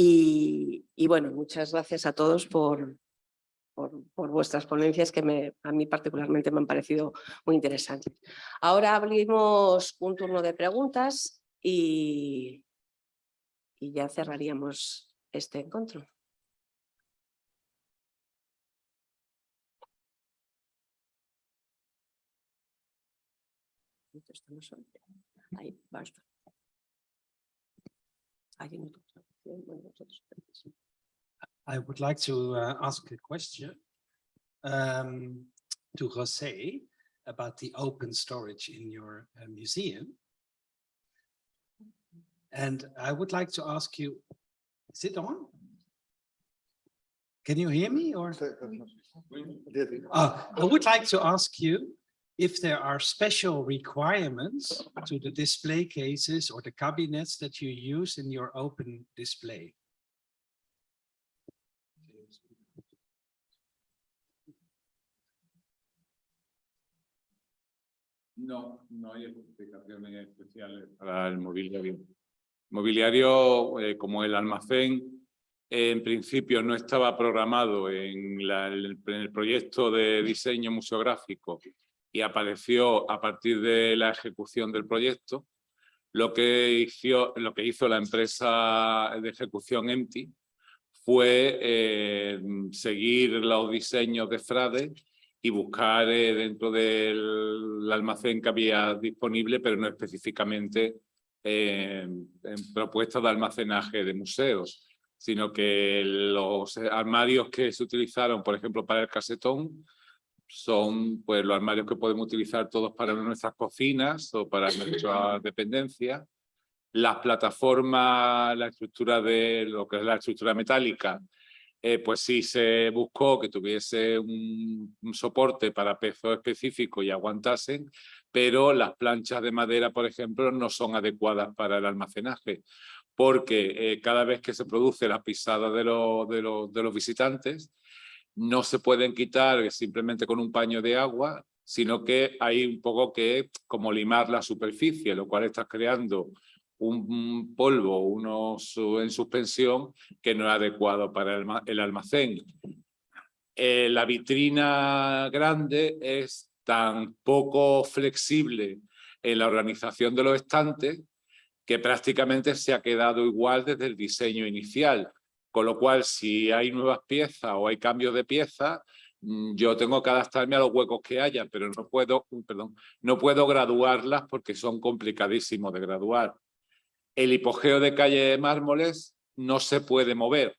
Y, bueno, muchas gracias a todos por, por, vuestras ponencias que me, a mí particularmente me han parecido muy interesantes. Ahora abrimos un turno de preguntas y, y ya cerraríamos este encuentro. Ahí, basta. I would like to uh, ask a question um, to José about the open storage in your uh, museum. And I would like to ask you, is it on? Can you hear me or? Uh, I would like to ask you if there are special requirements to the display cases or the cabinets that you use in your open display. No, no hay especificaciones especiales para el mobiliario. Mobiliario, eh, como el almacén, en principio no estaba programado en, en el proyecto de diseño museográfico y apareció a partir de la ejecución del proyecto. Lo que hizo, lo que hizo la empresa de ejecución EMTI fue eh, seguir los diseños de Frade y buscar eh, dentro del almacén que había disponible, pero no específicamente eh, en propuestas de almacenaje de museos, sino que los armarios que se utilizaron, por ejemplo, para el casetón, son pues, los armarios que podemos utilizar todos para nuestras cocinas o para nuestra dependencia. Las plataformas, la estructura de lo que es la estructura metálica, eh, pues sí se buscó que tuviese un, soporte para peso específico y aguantasen, pero las planchas de madera, por ejemplo, no son adecuadas para el almacenaje, porque eh, cada vez que se produce la pisada de, de, de los visitantes, no se pueden quitar simplemente con un paño de agua, sino que hay un poco que como limar la superficie, lo cual está creando un polvo unos en suspensión que no es adecuado para el almacén. Eh, la vitrina grande es tan poco flexible en la organización de los estantes que prácticamente se ha quedado igual desde el diseño inicial. Con lo cual, si hay nuevas piezas o hay cambios de piezas, mm, yo tengo que adaptarme a los huecos que haya, pero no puedo, perdón, no puedo graduarlas porque son complicadísimos de graduar. El hipogeo de calle de mármoles no se puede mover,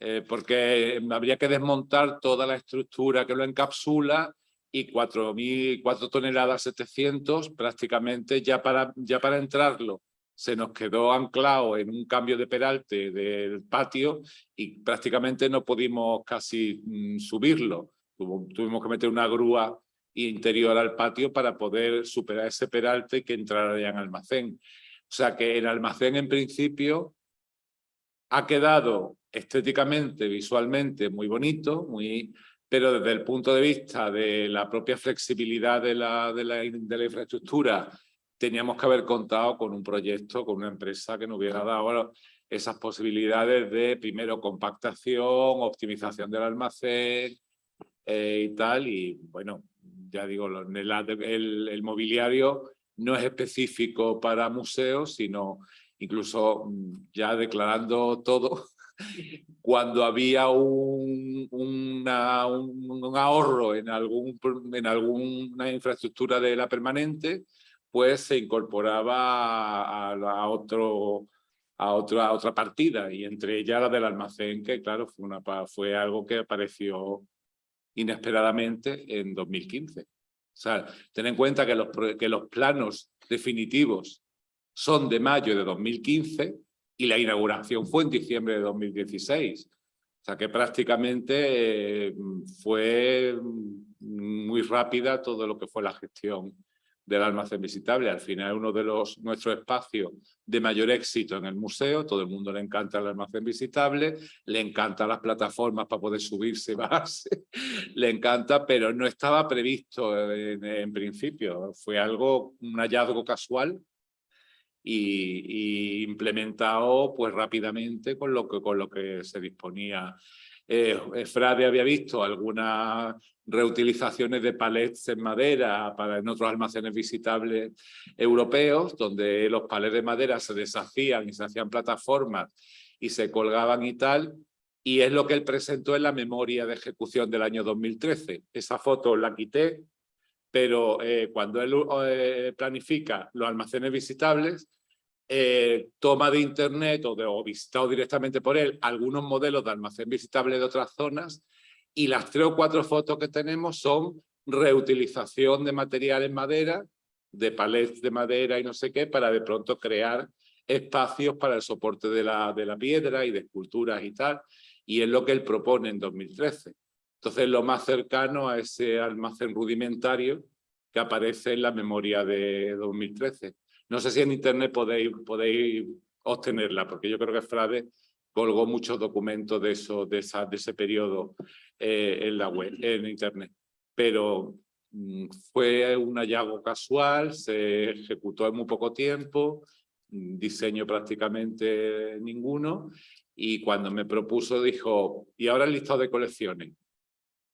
eh, porque habría que desmontar toda la estructura que lo encapsula y 4.000, 4 toneladas 700 prácticamente ya para, ya para entrarlo se nos quedó anclado en un cambio de peralte del patio y prácticamente no pudimos casi mm, subirlo. tuvimos que meter una grúa interior al patio para poder superar ese peralte que entrara ya en almacén. O sea que el almacén en principio ha quedado estéticamente, visualmente muy bonito, muy, pero desde el punto de vista de la propia flexibilidad de la, de la, de la infraestructura teníamos que haber contado con un proyecto, con una empresa que nos hubiera dado esas posibilidades de, primero, compactación, optimización del almacén eh, y tal. Y bueno, ya digo, el, mobiliario no es específico para museos, sino incluso mm, ya declarando todo, cuando había un, ahorro en, algún, en alguna infraestructura de la permanente, pues se incorporaba a, otro, a, otra, otra partida y entre ellas la del almacén, que claro, fue, una, fue algo que apareció inesperadamente en 2015. O sea, ten en cuenta que los, que los planos definitivos son de mayo de 2015 y la inauguración fue en diciembre de 2016. O sea que prácticamente eh, fue muy rápida todo lo que fue la gestión del almacén visitable. Al final uno de los, nuestros espacios de mayor éxito en el museo. Todo el mundo le encanta el almacén visitable, le encantan las plataformas para poder subirse y bajarse, le encanta, pero no estaba previsto en, principio. Fue algo, un hallazgo casual y, y implementado pues rápidamente con lo que, con lo que se disponía. Eh, Frade había visto algunas reutilizaciones de palets en madera para en otros almacenes visitables europeos, donde los palets de madera se deshacían y se hacían plataformas y se colgaban y tal, y es lo que él presentó en la memoria de ejecución del año 2013. Esa foto la quité, pero eh, cuando él eh, planifica los almacenes visitables, eh, toma de internet o, de, o visitado directamente por él algunos modelos de almacén visitable de otras zonas y las tres o cuatro fotos que tenemos son reutilización de material en madera, de palets de madera y no sé qué, para de pronto crear espacios para el soporte de la, de la piedra y de esculturas y tal, y es lo que él propone en 2013. Entonces, lo más cercano a ese almacén rudimentario que aparece en la memoria de 2013. No sé si en internet podéis, podéis obtenerla, porque yo creo que Frade colgó muchos documentos de, eso, de, esa, de ese periodo eh, en la web, en internet. Pero mm, fue un hallazgo casual, se ejecutó en muy poco tiempo, diseño prácticamente ninguno, y cuando me propuso dijo, ¿y ahora el listado de colecciones?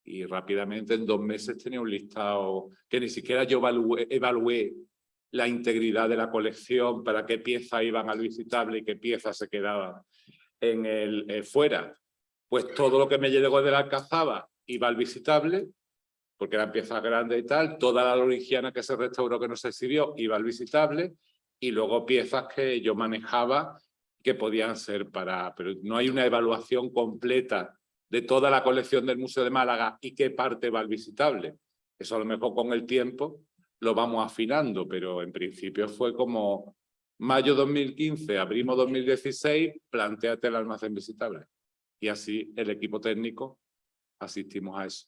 Y rápidamente en dos meses tenía un listado que ni siquiera yo evalué, la integridad de la colección, para qué piezas iban al visitable y qué piezas se quedaban en el eh, fuera. Pues todo lo que me llegó de la Alcazaba iba al visitable, porque eran piezas grandes y tal, toda la lorigiana que se restauró que no se exhibió iba al visitable, y luego piezas que yo manejaba que podían ser para... Pero no hay una evaluación completa de toda la colección del Museo de Málaga y qué parte va al visitable. Eso a lo mejor con el tiempo lo vamos afinando, pero en principio fue como mayo 2015, abrimos 2016, planteate el almacén visitable. Y así el equipo técnico asistimos a eso.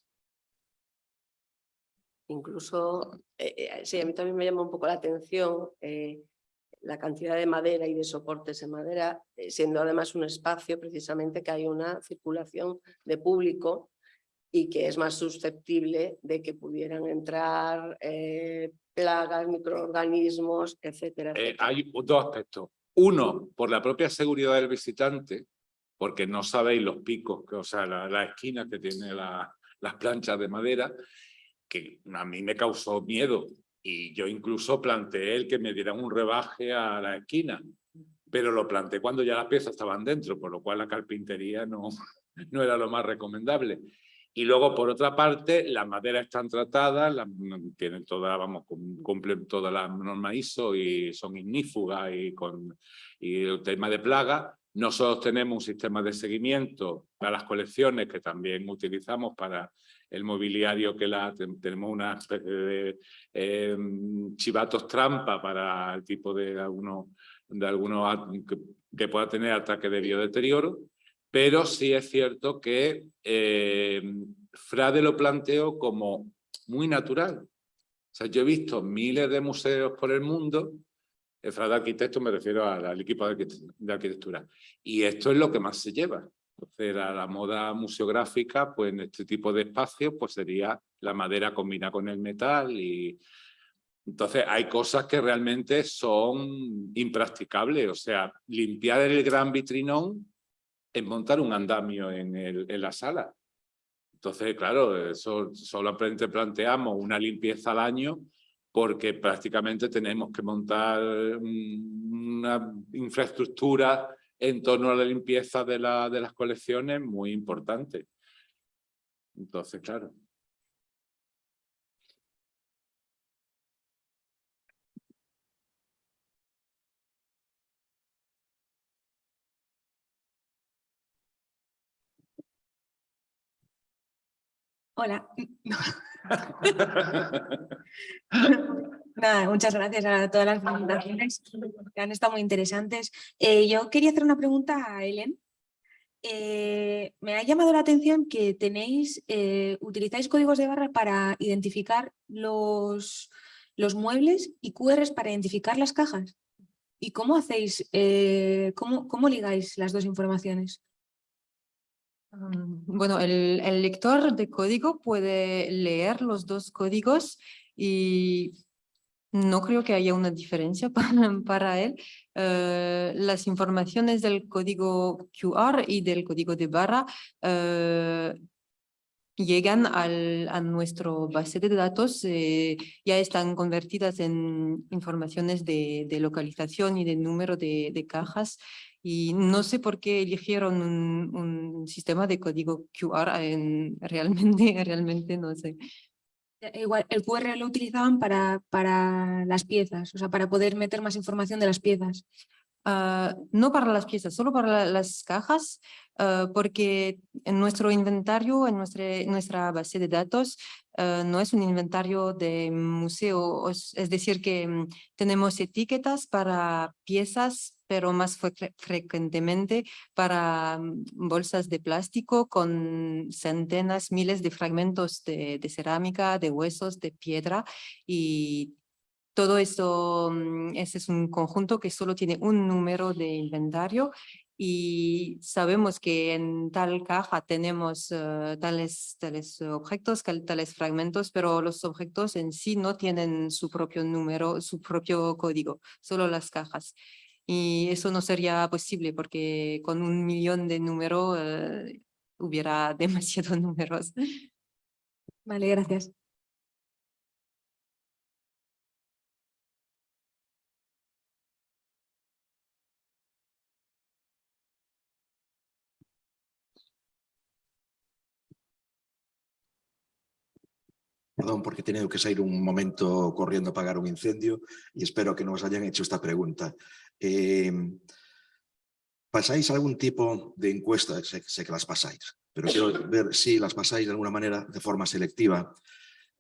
Incluso, eh, eh, sí, a mí también me llama un poco la atención eh, la cantidad de madera y de soportes en madera, siendo además un espacio precisamente que hay una circulación de público y que es más susceptible de que pudieran entrar eh, plagas, microorganismos, etcétera, eh, hay dos aspectos. Uno, por la propia seguridad del visitante, porque no sabéis los picos, que, o sea, la, la esquina que tiene la, las planchas de madera, que a mí me causó miedo, y yo incluso planteé el que me dieran un rebaje a la esquina, pero lo planteé cuando ya las piezas estaban dentro, por lo cual la carpintería no, no era lo más recomendable. Y luego, por otra parte, las maderas están tratadas, tienen toda, vamos, cumplen todas las normas ISO y son ignífugas y con y el tema de plaga. Nosotros tenemos un sistema de seguimiento para las colecciones que también utilizamos para el mobiliario que la, tenemos una especie de em, chivatos trampa para el tipo de algunos de algunos que, pueda tener ataque de biodeterioro, pero sí es cierto que em, Frade lo planteó como muy natural. O sea, yo he visto miles de museos por el mundo, el Frade arquitecto me refiero al, equipo de arquitectura, y esto es lo que más se lleva. Entonces, la, moda museográfica, pues en este tipo de espacios, pues sería la madera combinada con el metal y... Entonces, hay cosas que realmente son impracticables. O sea, limpiar el gran vitrinón es montar un andamio en, en la sala. Entonces, claro, eso solamente planteamos una limpieza al año porque prácticamente tenemos que montar una infraestructura en torno a la limpieza de, de las colecciones muy importante. Entonces, claro. Hola. Nada, muchas gracias a todas las presentaciones que han estado muy interesantes. Eh, yo quería hacer una pregunta a Ellen. Eh, me ha llamado la atención que tenéis, eh, utilizáis códigos de barra para identificar los, los muebles y QRs para identificar las cajas. ¿Y cómo hacéis, cómo, cómo ligáis las dos informaciones? Bueno, el, el, lector de código puede leer los dos códigos y No creo que haya una diferencia para, para él. Eh, las informaciones del código QR y del código de barra eh, llegan al, a nuestro base de datos, eh, ya están convertidas en informaciones de, de localización y de número de, de, cajas. Y no sé por qué eligieron un, un sistema de código QR, en, realmente, realmente no sé. Igual, el QR lo utilizaban para, para las piezas, o sea, para poder meter más información de las piezas. Uh, no para las piezas, solo para la, las cajas, uh, porque en nuestro inventario, en nuestra, base de datos, uh, no es un inventario de museo, es, decir, que um, tenemos etiquetas para piezas, pero más fre frecuentemente para um, bolsas de plástico con centenas, miles de fragmentos de, de cerámica, de huesos, de piedra y todo eso, mm, ese es un conjunto que solo tiene un número de inventario y sabemos que en tal caja tenemos uh, tales, tales objetos, tales fragmentos, pero los objetos en sí no tienen su propio número, su propio código, solo las cajas. Y eso no sería posible porque con un millón de números uh, hubiera demasiados números. Vale, gracias. Perdón, porque he tenido que salir un momento corriendo a apagar un incendio y espero que no os hayan hecho esta pregunta. Eh, ¿Pasáis algún tipo de encuesta? Sé, sé, que las pasáis, pero quiero ver si las pasáis de alguna manera de forma selectiva.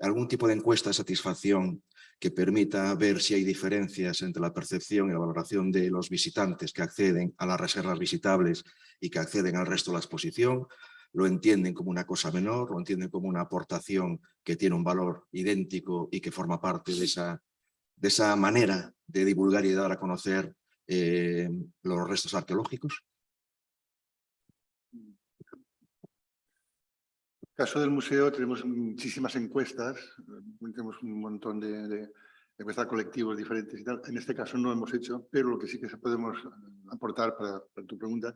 ¿Algún tipo de encuesta de satisfacción que permita ver si hay diferencias entre la percepción y la valoración de los visitantes que acceden a las reservas visitables y que acceden al resto de la exposición? Lo entienden como una cosa menor, lo entienden como una aportación que tiene un valor idéntico y que forma parte de esa, de esa manera de divulgar y dar a conocer eh, los restos arqueológicos? En el caso del museo tenemos muchísimas encuestas, tenemos un montón de, de encuestas colectivos diferentes y tal. En este caso no hemos hecho, pero lo que sí que podemos aportar para, para tu pregunta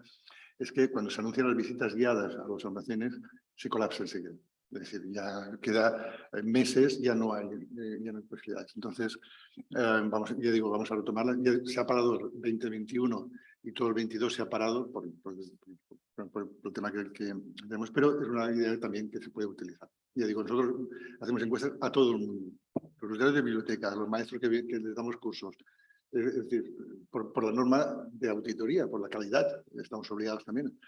es que cuando se anuncian las visitas guiadas a los almacenes, se colapsa enseguida. Es decir, ya queda meses, ya no hay, eh, ya no hay posibilidades. Entonces, eh, vamos, ya digo, vamos a retomarla. Ya se ha parado el 2021 y todo el 22 se ha parado por, por, por, por el tema que, que, tenemos, pero es una idea también que se puede utilizar. Ya digo, nosotros hacemos encuestas a todo el mundo. Los usuarios de biblioteca, los maestros que, que les damos cursos, es decir, por, por, la norma de auditoría, por la calidad, estamos obligados también.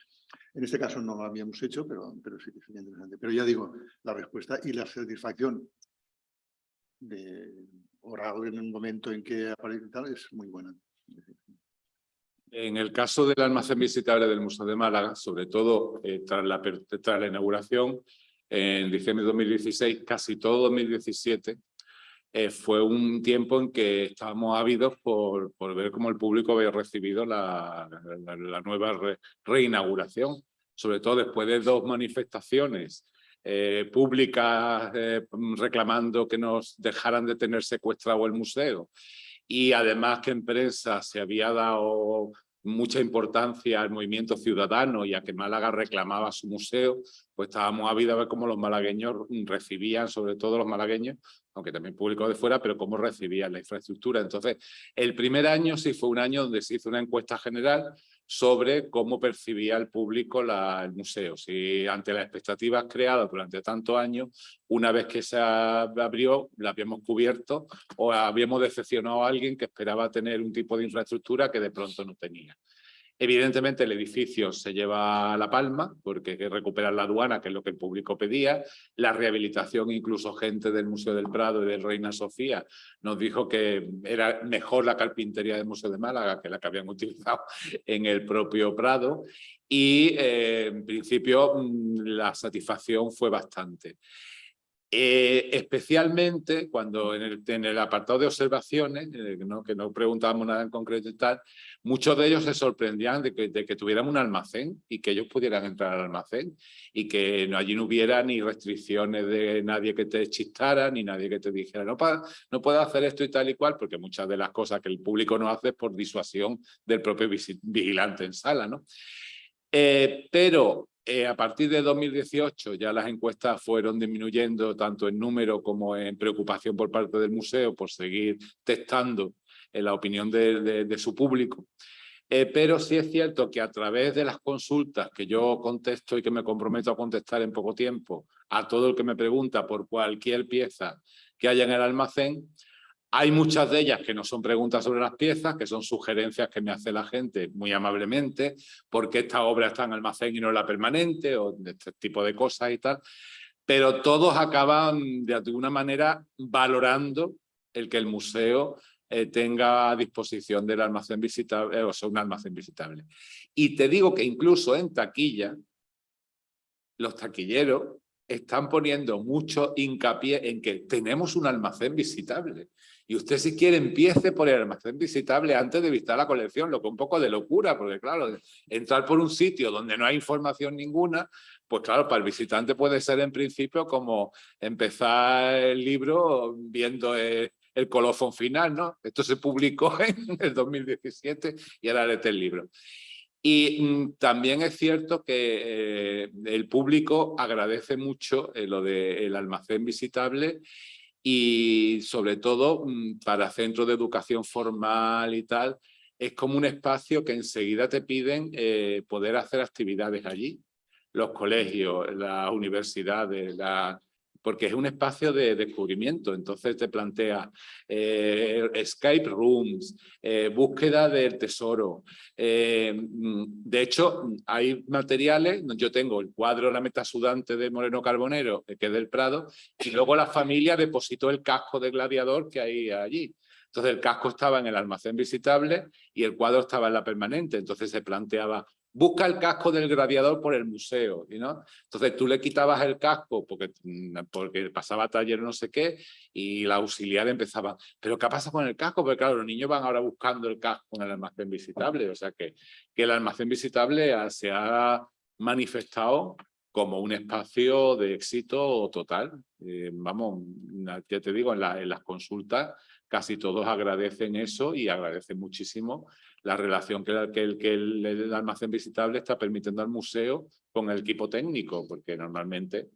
En este caso no lo habíamos hecho, pero, pero sí que sería interesante. Pero ya digo, la respuesta y la satisfacción de oral en el momento en que aparece tal es muy buena. En el caso del almacén visitable del Museo de Málaga, sobre todo eh, tras, la, tras la inauguración, en diciembre de 2016, casi todo 2017, eh, fue un tiempo en que estábamos ávidos por, ver cómo el público había recibido la, nueva re, reinauguración, sobre todo después de dos manifestaciones eh, públicas eh, reclamando que nos dejaran de tener secuestrado el museo. Y además que en prensa se había dado mucha importancia al movimiento ciudadano y a que Málaga reclamaba su museo, pues estábamos ávidos a ver cómo los malagueños recibían, sobre todo los malagueños, aunque también público de fuera, pero cómo recibían la infraestructura. Entonces, el primer año sí fue un año donde se hizo una encuesta general sobre cómo percibía el público la, el museo. Si ante las expectativas creadas durante tantos años, una vez que se abrió, la habíamos cubierto o habíamos decepcionado a alguien que esperaba tener un tipo de infraestructura que de pronto no tenía. Evidentemente el edificio se lleva a la palma porque hay recuperar la aduana, que es lo que el público pedía. La rehabilitación, incluso gente del Museo del Prado y del Reina Sofía nos dijo que era mejor la carpintería del Museo de Málaga que la que habían utilizado en el propio Prado. Y eh, en principio mm, la satisfacción fue bastante. Eh, especialmente cuando en el, en el, apartado de observaciones, ¿no? que no preguntábamos nada en concreto y tal, muchos de ellos se sorprendían de que, de que tuviéramos un almacén y que ellos pudieran entrar al almacén y que no, allí no hubiera ni restricciones de nadie que te chistara, ni nadie que te dijera no, no puedes hacer esto y tal y cual, porque muchas de las cosas que el público no hace es por disuasión del propio vigilante en sala. ¿no? Eh, pero eh, a partir de 2018 ya las encuestas fueron disminuyendo tanto en número como en preocupación por parte del museo por seguir testando en la opinión de, de, su público. Eh, pero sí es cierto que a través de las consultas que yo contesto y que me comprometo a contestar en poco tiempo a todo el que me pregunta por cualquier pieza que haya en el almacén, hay muchas de ellas que no son preguntas sobre las piezas, que son sugerencias que me hace la gente muy amablemente, porque esta obra está en almacén y no en la permanente, o este tipo de cosas y tal. Pero todos acaban de alguna manera valorando el que el museo eh, tenga a disposición del almacén visitable, o sea, un almacén visitable. Y te digo que incluso en taquilla, los taquilleros están poniendo mucho hincapié en que tenemos un almacén visitable. Y usted si quiere empiece por el almacén visitable antes de visitar la colección, lo que es un poco de locura, porque claro, entrar por un sitio donde no hay información ninguna, pues claro, para el visitante puede ser en principio como empezar el libro viendo el, colofón final, ¿no? Esto se publicó en el 2017 y ahora leete el libro. Y mm, también es cierto que eh, el público agradece mucho eh, lo del almacén visitable y sobre todo mm, para centros de educación formal y tal, es como un espacio que enseguida te piden eh, poder hacer actividades allí. Los colegios, las universidades, la, porque es un espacio de descubrimiento, entonces te plantea eh, escape rooms, eh, búsqueda del tesoro. Eh, de hecho, hay materiales, yo tengo el cuadro La meta sudante de Moreno Carbonero, que es del Prado, y luego la familia depositó el casco de gladiador que hay allí. Entonces el casco estaba en el almacén visitable y el cuadro estaba en la permanente. Entonces se planteaba busca el casco del gladiador por el museo, ¿no? Entonces tú le quitabas el casco porque, mm, porque pasaba taller no sé qué y la auxiliar empezaba, ¿pero qué pasa con el casco? Porque claro, los niños van ahora buscando el casco en el almacén visitable, o sea que, que el almacén visitable se ha manifestado como un espacio de éxito total. Eh, vamos, ya te digo, en, en las consultas casi todos agradecen eso y agradecen muchísimo la relación que, el, que el, almacén visitable está permitiendo al museo con el equipo técnico, porque normalmente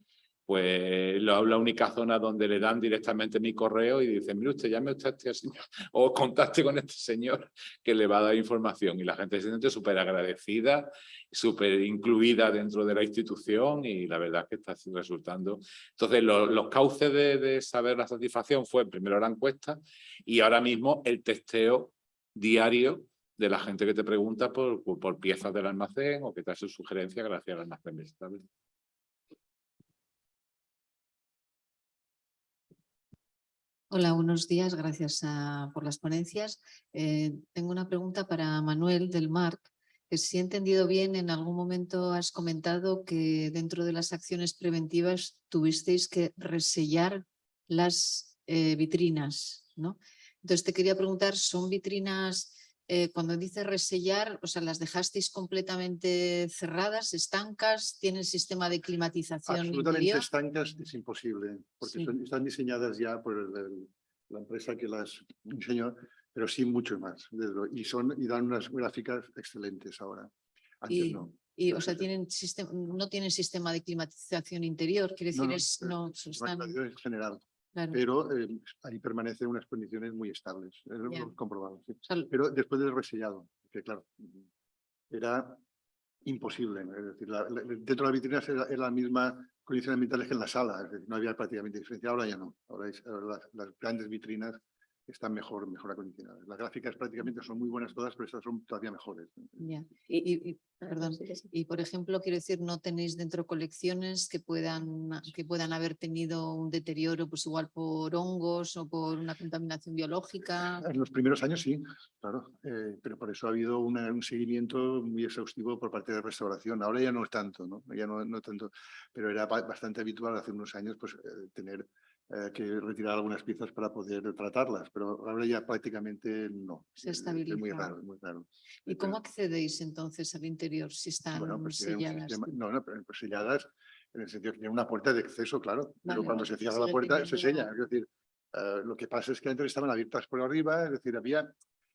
pues la, única zona donde le dan directamente mi correo y dicen, mire usted, llame usted a este señor o contacte con este señor que le va a dar información. Y la gente se siente súper agradecida, súper incluida dentro de la institución y la verdad es que está resultando. Entonces, los cauces de, saber la satisfacción fue primero la encuesta y ahora mismo el testeo diario de la gente que te pregunta por, por, piezas del almacén o que te hace sugerencia gracias al almacén. Hola, buenos días. Gracias por las ponencias. Eh, tengo una pregunta para Manuel del MARC. Que si he entendido bien, en algún momento has comentado que dentro de las acciones preventivas tuvisteis que resellar las eh, vitrinas, ¿no? Entonces te quería preguntar, ¿son vitrinas eh, cuando dice resellar, o sea, las dejasteis completamente cerradas, estancas, tienen sistema de climatización Absolutamente estancas es imposible, porque están diseñadas ya por la empresa que las diseñó, pero sí mucho más. Y, son, y dan unas gráficas excelentes ahora. Antes no. Y, o sea, tienen sistema, no tienen sistema de climatización interior, quiere decir, es, no, están... general pero eh, ahí permanecen unas condiciones muy estables, es comprobado. Pero después del resellado, que claro, era imposible. Es decir, dentro de las vitrinas era, la misma condiciones ambientales que en la sala, no había prácticamente diferencia, ahora ya no. Ahora, las, grandes vitrinas están mejor, mejor acondicionadas. Las gráficas prácticamente son muy buenas todas, pero estas son todavía mejores. Ya. Y- Y, y- perdón, y por ejemplo, quiero decir, ¿no tenéis dentro colecciones que puedan, que puedan haber tenido un deterioro, pues igual por hongos o por una contaminación biológica? En los primeros años sí, claro, eh, pero por eso ha habido una- un seguimiento muy exhaustivo por parte de restauración. Ahora ya no es tanto, ¿no? Ya no, no tanto, pero era ba- bastante habitual hace unos años pues, eh, tener eh, que retirar algunas piezas para poder tratarlas, pero ahora ya prácticamente no. Se Eh, Es muy raro, muy raro. ¿Y Eh, cómo accedéis entonces al interior si están Bueno, pues un selladas? sistema- no, no, pero pues selladas en el sentido que tiene una puerta de acceso, claro, pero Vale, cuando vale, se cierra sigue la puerta se sella. Es decir, eh, lo que pasa es que antes estaban abiertas por arriba, es decir, había,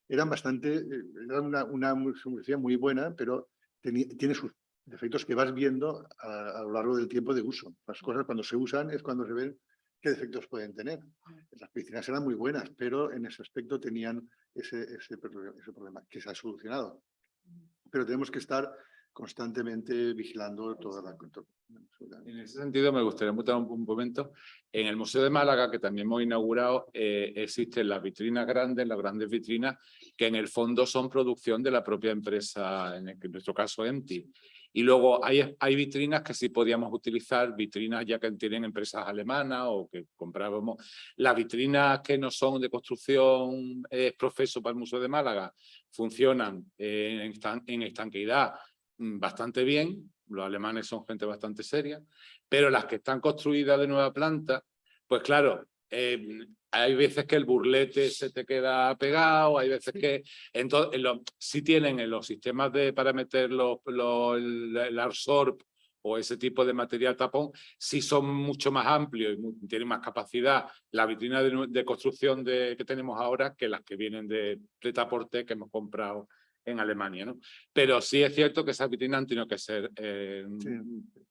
eran bastante, eh, era una, una mu- solución muy buena, pero teni- tiene sus defectos que vas viendo a, a lo largo del tiempo de uso. Las cosas cuando se usan es cuando se ven qué defectos pueden tener. Las piscinas eran muy buenas, pero en ese aspecto tenían ese, ese, pro- ese problema que se ha solucionado. Pero tenemos que estar constantemente vigilando toda la... En ese sentido, me gustaría mutar un, un momento. En el Museo de Málaga, que también hemos inaugurado, eh, existen las vitrinas grandes, las grandes vitrinas, que en el fondo son producción de la propia empresa, en, el- en nuestro caso EMTI. Y luego hay, hay vitrinas que sí podíamos utilizar, vitrinas ya que tienen empresas alemanas o que comprábamos. Las vitrinas que no son de construcción eh, profeso para el Museo de Málaga funcionan en estanqueidad mm, bastante bien, los alemanes son gente bastante seria, pero las que están construidas de nueva planta, pues claro, eh, hay veces que el burlete se te queda pegado, hay veces que entonces en lo- sí tienen en los sistemas de para meter los, los- el, el Arsorb o ese tipo de material tapón, sí son mucho más amplios y tienen más capacidad la vitrina de construcción de, que tenemos ahora que las que vienen de, de Taporte que hemos comprado en Alemania, ¿no? Pero sí es cierto que esas vitrinas han tenido que ser eh, Sí.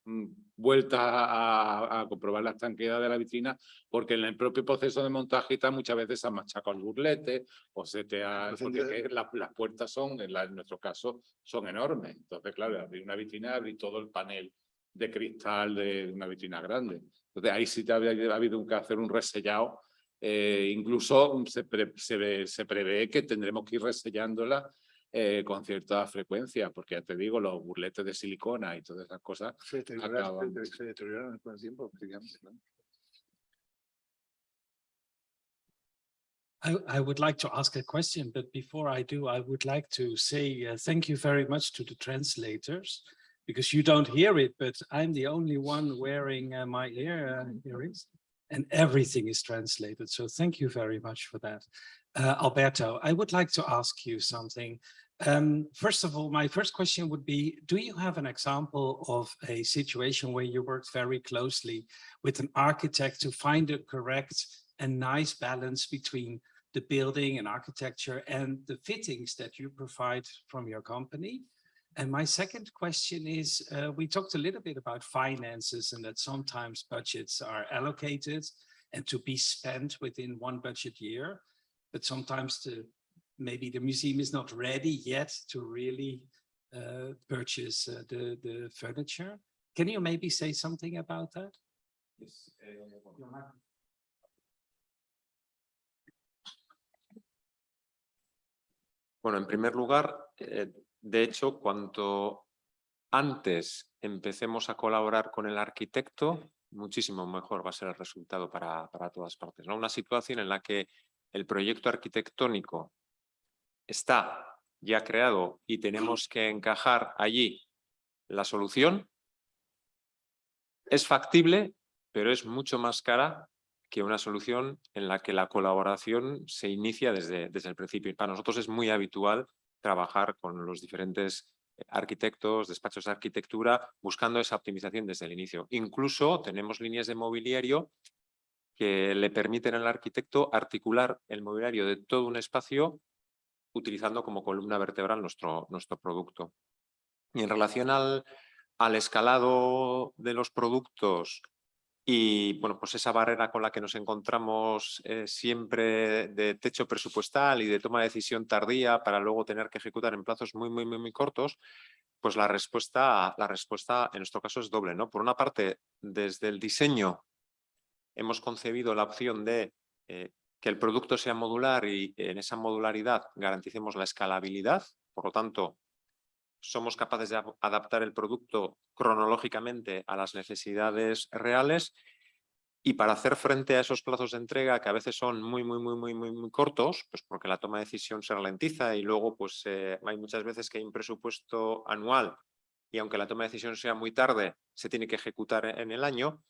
mm, vueltas a, a- comprobar la estanqueidad de la vitrina, porque en el propio proceso de montaje está muchas veces se ha machacado el burlete o se te ha... Entonces, Porque las, las puertas son, en, la- en nuestro caso, son enormes. Entonces, claro, abrir una vitrina, abrir todo el panel de cristal de una vitrina grande. Entonces, ahí sí te había, ha habido que hacer un resellado. eh, incluso se, pre- se, se prevé que tendremos que ir resellándola eh, con cierta frecuencia, porque ya te digo, los burletes de silicona y todas esas cosas. Se deterioran, Acaban. se, se deterioran con el tiempo, efectivamente, ¿no? I, I would like to ask a question, but before I do, I would like to say uh, thank you very much to the translators because you don't hear it, but I'm the only one wearing uh, my ear uh, earrings and everything is translated. So thank you very much for that. Uh, Alberto, I would like to ask you something. Um, first of all, my first question would be, do you have an example of a situation where you worked very closely with an architect to find a correct and nice balance between the building and architecture and the fittings that you provide from your company? And my second question is, uh, we talked a little bit about finances and that sometimes budgets are allocated and to be spent within one budget year, but sometimes the maybe the museum is not ready yet to really uh, purchase uh, the, the furniture. Can you maybe say something about that? Yes. Bueno, en primer lugar, eh, de hecho, cuanto antes empecemos a colaborar con el arquitecto, muchísimo mejor va a ser el resultado para, para todas partes. ¿no? Una situación en la que el proyecto arquitectónico está ya creado y tenemos que encajar allí la solución, es factible, pero es mucho más cara que una solución en la que la colaboración se inicia desde, desde el principio. Y para nosotros es muy habitual trabajar con los diferentes arquitectos, despachos de arquitectura, buscando esa optimización desde el inicio. Incluso tenemos líneas de mobiliario que le permiten al arquitecto articular el mobiliario de todo un espacio utilizando como columna vertebral nuestro, nuestro producto. Y en relación al, al escalado de los productos y bueno, pues esa barrera con la que nos encontramos eh, siempre de techo presupuestal y de toma de decisión tardía para luego tener que ejecutar en plazos muy, muy, muy, muy cortos, pues la respuesta, la respuesta en nuestro caso es doble. ¿no? Por una parte, desde el diseño hemos concebido la opción de eh, que el producto sea modular y en esa modularidad garanticemos la escalabilidad, por lo tanto, somos capaces de adaptar el producto cronológicamente a las necesidades reales y para hacer frente a esos plazos de entrega que a veces son muy, muy, muy, muy, muy, muy cortos, pues porque la toma de decisión se ralentiza y luego pues eh, hay muchas veces que hay un presupuesto anual y aunque la toma de decisión sea muy tarde, se tiene que ejecutar e- en el año,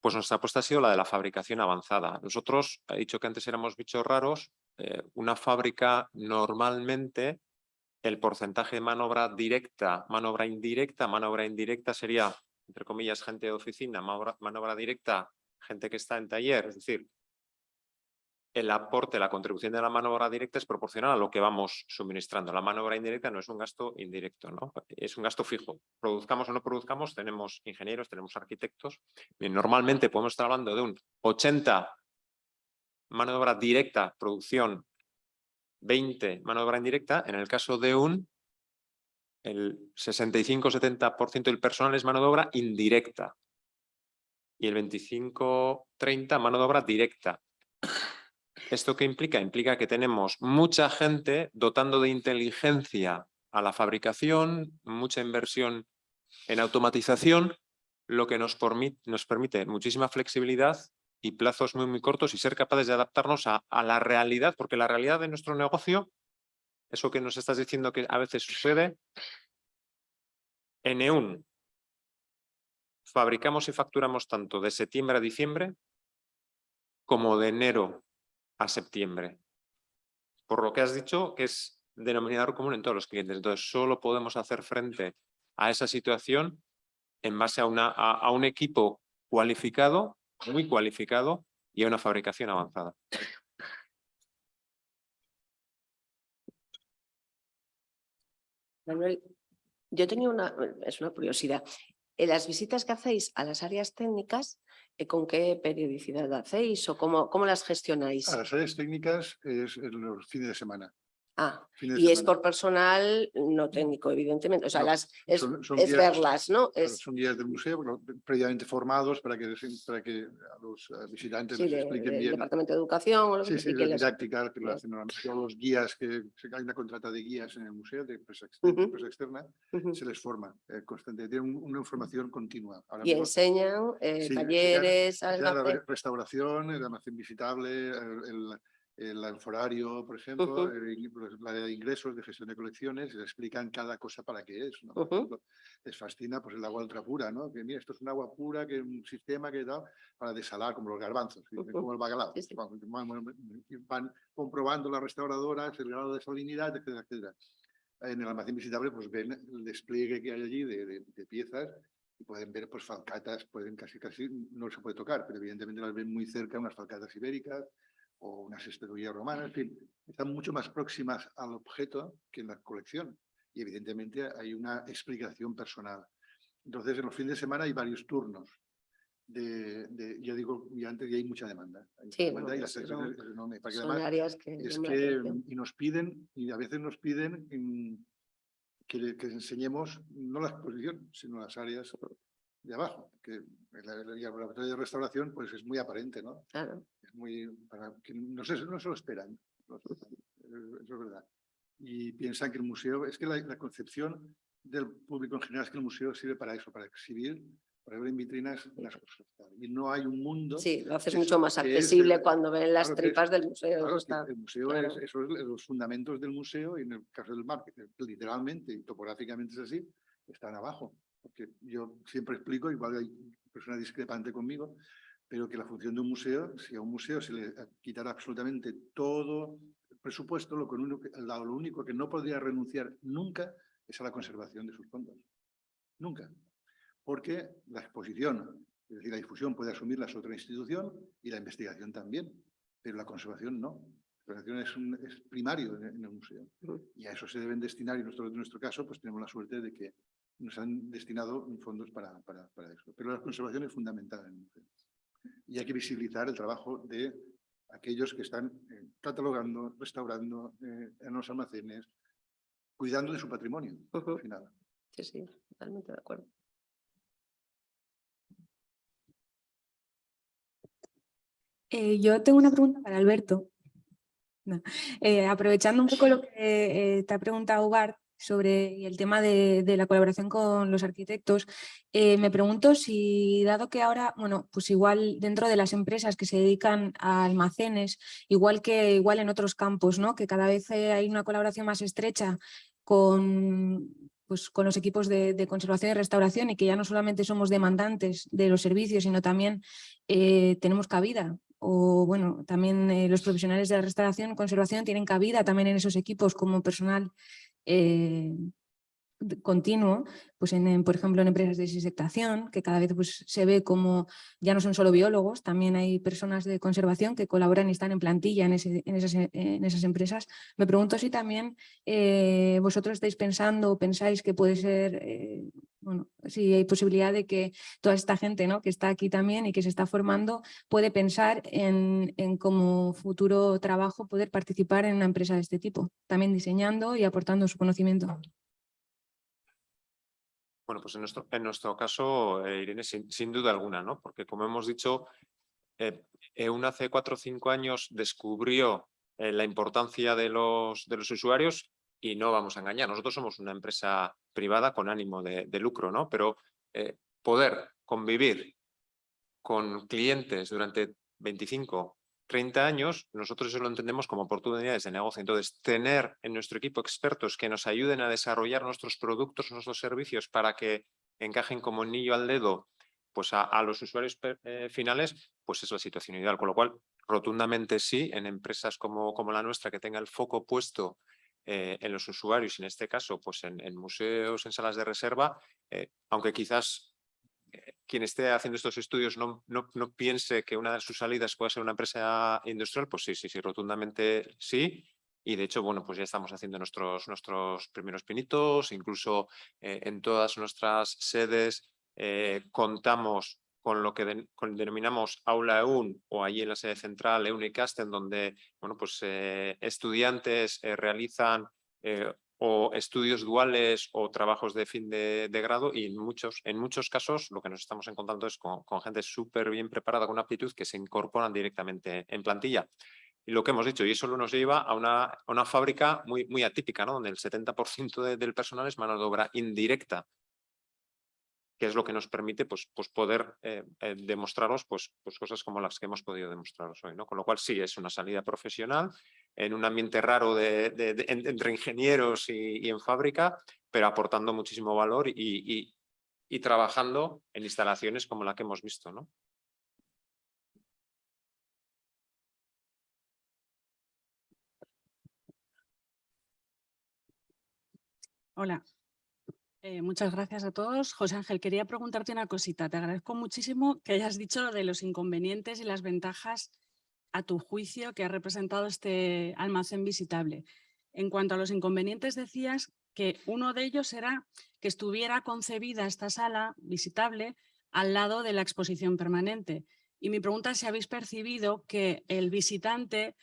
pues nuestra apuesta ha sido la de la fabricación avanzada. Nosotros, he dicho que antes éramos bichos raros, eh, una fábrica normalmente el porcentaje de mano obra directa, mano obra indirecta, mano obra indirecta sería, entre comillas, gente de oficina, mano obra, mano obra directa, gente que está en taller, es decir, el aporte, la contribución de la mano obra directa es proporcional a lo que vamos suministrando. La mano obra indirecta no es un gasto indirecto, ¿no? es un gasto fijo. Produzcamos o no produzcamos, tenemos ingenieros, tenemos arquitectos. Normalmente podemos estar hablando de un 80 mano de obra directa, producción, 20 mano de obra indirecta. En el caso de un, el 65-70% del personal es mano de obra indirecta y el 25-30 mano de obra directa. ¿Esto qué implica? Implica que tenemos mucha gente dotando de inteligencia a la fabricación, mucha inversión en automatización, lo que nos, permi- nos permite muchísima flexibilidad y plazos muy, muy cortos y ser capaces de adaptarnos a, a la realidad, porque la realidad de nuestro negocio, eso que nos estás diciendo que a veces sucede, en EUN fabricamos y facturamos tanto de septiembre a diciembre como de enero a septiembre. Por lo que has dicho, que es denominador común en todos los clientes. Entonces, solo podemos hacer frente a esa situación en base a, una, a, a un equipo cualificado, muy cualificado, y a una fabricación avanzada. Manuel, yo tenía una, es una curiosidad. En las visitas que hacéis a las áreas técnicas, eh, ¿con qué periodicidad hacéis o cómo, cómo las gestionáis? A las áreas técnicas es en los fines de semana. Ah, y es por personal no técnico, evidentemente. O sea, No, las, es, son- son es guías- verlas, ¿no? Es, Son guías del museo previamente formados para que, les- para que a los eh, visitantes sí, les expliquen bien. Departamento de Educación o lo que Sí, sí, la didáctica que lo hacen. Todos los guías que hay una contrata de guías en el museo de empresa externa, empresa externa, se les forma eh, constante, tienen un- una información continua. Ahora Y mismo enseñan eh, talleres, la restauración, el almacén visitable, el, el, el alforario, por ejemplo, el in- pues, la de ingresos, de gestión de colecciones, le explican cada cosa para qué es. ¿no? Ujú. ejemplo, les fascina pues, el agua ultra pura, ¿no? que mira, esto es un agua pura, que un sistema que tal, para desalar, como los garbanzos, dicen, Ujú. como el bacalao. Sí, sí. Van comprobando las restauradoras, el grado de salinidad, etcétera, etcétera. En el almacén visitable, pues ven el despliegue que hay allí de, de- de piezas y pueden ver pues falcatas, pueden casi casi, no se puede tocar, pero evidentemente las ven muy cerca, unas falcatas ibéricas o unas espeduillas romanas, en fin, están mucho más próximas al objeto que en la colección y evidentemente hay una explicación personal. Entonces en los fines de semana hay varios turnos. De, de- yo digo, y antes ya hay mucha demanda. Hay Sí, demanda y la selección son- enorme, porque Son áreas que es que y nos piden y a veces nos piden mm, que, que enseñemos no la exposición sino las áreas de abajo que el, laboratorio de restauración pues es muy aparente no Claro. es muy para que no se, no se lo esperan eh, eso es verdad y piensan que el museo es que la, la concepción del público en general es que el museo sirve para eso para exhibir para ver en vitrinas las cosas y no hay un mundo Sí, lo es- mucho más es accesible cuando ven las claro que es- tripas del museo. Claro, está- el museo claro. es, eso es los fundamentos del museo y en el caso del marketing, literalmente y topográficamente es así, están abajo. Porque yo siempre explico, igual hay personas discrepantes conmigo, pero que la función de un museo, si a un museo se le quitara absolutamente todo el presupuesto, lo, con uno que- lo único que no podría renunciar nunca es a la conservación de sus fondos. Nunca. Porque la exposición, es decir, la difusión puede asumirla es otra institución y la investigación también, pero la conservación no. La conservación es, un- es primario en, en el museo. Y a eso se deben destinar, y nosotros en nuestro caso, pues tenemos la suerte de que nos han destinado fondos para, para, para eso. Pero la conservación es fundamental en el museo. Y hay que visibilizar el trabajo de aquellos que están eh, catalogando, restaurando eh, en los almacenes, cuidando de su patrimonio, Ujú. al final. Sí, sí, totalmente de acuerdo. Eh, yo tengo una pregunta para Alberto. No. Eh, aprovechando un poco lo que eh, te ha preguntado Bart sobre el tema de, de la colaboración con los arquitectos, eh, me pregunto si dado que ahora, bueno, pues igual dentro de las empresas que se dedican a almacenes, igual que igual en otros campos, ¿no? que cada vez hay una colaboración más estrecha con, pues, con los equipos de, conservación y restauración y que ya no solamente somos demandantes de los servicios, sino también eh, tenemos cabida o bueno, también eh, los profesionales de la restauración conservación tienen cabida también en esos equipos como personal eh, continuo, pues en, por ejemplo en empresas de desinfectación, que cada vez pues, se ve como ya no son solo biólogos, también hay personas de conservación que colaboran y están en plantilla en, esas, empresas. Me pregunto si también eh, vosotros estáis pensando o pensáis que puede ser, eh, bueno, si hay posibilidad de que toda esta gente ¿no? que está aquí también y que se está formando puede pensar en, en como futuro trabajo poder participar en una empresa de este tipo, también diseñando y aportando su conocimiento. Bueno, pues en nuestro, en nuestro caso, eh, Irene, sin, duda alguna, ¿no? Porque como hemos dicho, eh, EUN hace cuatro o cinco años descubrió eh, la importancia de los, de los usuarios y no vamos a engañar. Nosotros somos una empresa privada con ánimo de, de lucro, ¿no? Pero eh, poder convivir con clientes durante 25, 30 años, nosotros eso lo entendemos como oportunidades de negocio. Entonces, tener en nuestro equipo expertos que nos ayuden a desarrollar nuestros productos, nuestros servicios para que encajen como niño al dedo pues a, los usuarios eh, finales, pues es la situación ideal. Con lo cual, rotundamente sí, en empresas como, como la nuestra que tenga el foco puesto eh, en los usuarios, en este caso, pues en, en museos, en salas de reserva, eh, aunque quizás quien esté haciendo estos estudios no, no, no, piense que una de sus salidas pueda ser una empresa industrial, pues sí, sí, sí, rotundamente sí. Y de hecho, bueno, pues ya estamos haciendo nuestros, nuestros primeros pinitos, incluso eh, en todas nuestras sedes eh, contamos con lo que denominamos aula EUN o allí en la sede central EUN y en donde bueno, pues, eh, estudiantes realizan o estudios duales o trabajos de fin de, grado y en muchos, en muchos casos lo que nos estamos encontrando es con, gente súper bien preparada con aptitud que se incorporan directamente en plantilla. Y lo que hemos dicho, y eso nos lleva a una, una fábrica muy, muy atípica, ¿no? donde el 70% de, del personal es mano de obra indirecta que es lo que nos permite pues, pues poder eh, eh, demostraros pues, pues cosas como las que hemos podido demostraros hoy. ¿no? Con lo cual sí, es una salida profesional en un ambiente raro de, entre ingenieros y, en fábrica, pero aportando muchísimo valor y, trabajando en instalaciones como la que hemos visto. ¿no? Hola, eh, muchas gracias a todos. José Ángel, quería preguntarte una cosita. Te agradezco muchísimo que hayas dicho de los inconvenientes y las ventajas a tu juicio que ha representado este almacén visitable. En cuanto a los inconvenientes, decías que uno de ellos era que estuviera concebida esta sala visitable al lado de la exposición permanente. Y mi pregunta es si habéis percibido que el visitante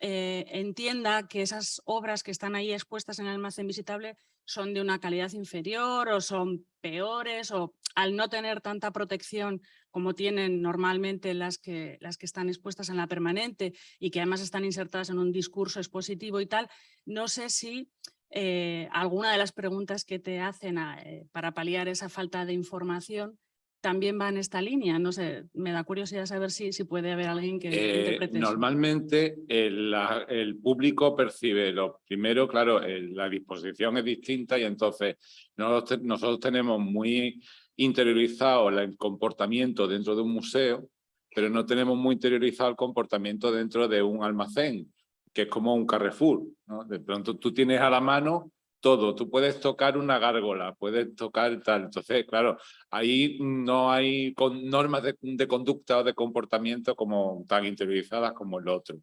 eh, entienda que esas obras que están ahí expuestas en el almacén visitable son de una calidad inferior o son peores o al no tener tanta protección como tienen normalmente las que, las que están expuestas en la permanente y que además están insertadas en un discurso expositivo y tal, no sé si eh, alguna de las preguntas que te hacen a, eh, para paliar esa falta de información también va en esta línea. No sé, me da curiosidad saber si, si puede haber alguien que eh, interprete Normalmente el, la, el, público percibe lo primero, claro, el, la disposición es distinta y entonces nosotros, nosotros tenemos muy interiorizado el comportamiento dentro de un museo, pero no tenemos muy interiorizado el comportamiento dentro de un almacén, que es como un Carrefour. ¿no? De pronto tú tienes a la mano todo. Tú puedes tocar una gárgola, puedes tocar tal. Entonces, claro, ahí no hay con normas de, de, conducta o de comportamiento como tan interiorizadas como el otro.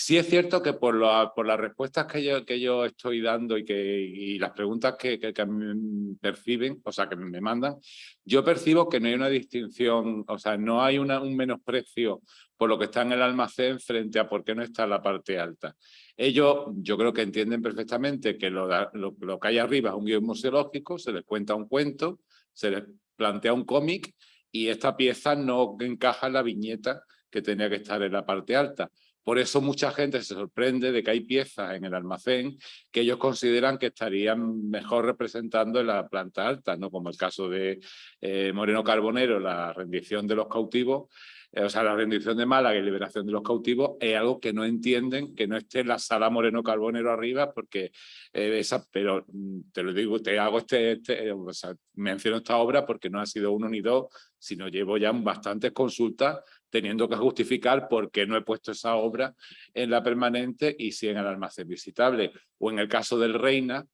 Sí es cierto que por, las respuestas que yo, estoy dando y, que, las preguntas que, perciben, o sea, que me mandan, yo percibo que no hay una distinción, o sea, no hay un menosprecio por lo que está en el almacén frente a por qué no está en la parte alta. Ellos, yo creo que entienden perfectamente que lo, lo, lo que hay arriba es un guion museológico, se les cuenta un cuento, se les plantea un cómic y esta pieza no encaja en la viñeta que tenía que estar en la parte alta. Por eso mucha gente se sorprende de que hay piezas en el almacén que ellos consideran que estarían mejor representando en la planta alta, ¿no? como el caso de eh, Moreno Carbonero, la rendición de los cautivos, eh, o sea, la rendición de Málaga y liberación de los cautivos es algo que no entienden, que no esté en la sala Moreno Carbonero arriba, porque eh, esa, pero mm, te lo digo, te hago este, este o sea, menciono esta obra porque no ha sido uno ni dos, sino llevo ya bastantes consultas teniendo que justificar por qué no he puesto esa obra en la permanente y sí en el almacén visitable. O en el caso del Reina,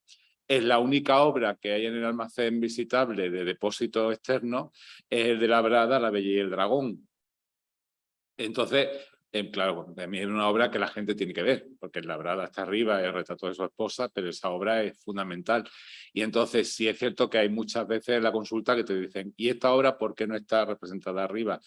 es la única obra que hay en el almacén visitable de depósito externo, es el de la Brada, La Bella y el Dragón. Entonces, eh, claro, mí es una obra que la gente tiene que ver, porque La Brada está arriba, el retrato de su esposa, pero esa obra es fundamental. Y entonces sí es cierto que hay muchas veces en la consulta que te dicen, ¿y esta obra por qué no está representada arriba?